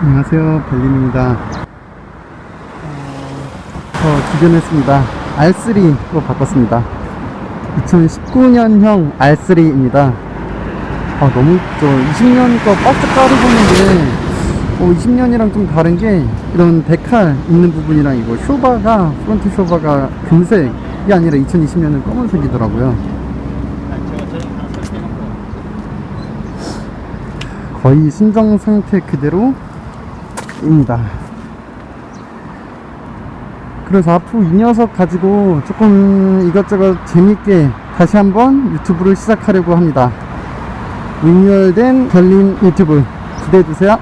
안녕하세요. 벨린입니다. 저 기변했습니다. R3로 바꿨습니다. 2019년형 R3입니다. 아 너무 이쁘죠 20년 거 박스 깔을 보는데 어, 20년이랑 좀 다른 게 이런 decal 있는 부분이랑 이거 쇼바가 front 쇼바가 금색이 아니라 2020년은 검은색이더라고요. 거의 신정 상태 그대로 입니다. 그래서 앞으로 이 녀석 가지고 조금 이것저것 재밌게 다시 한번 유튜브를 시작하려고 합니다. 리뉴얼된 별림 유튜브 기대해주세요.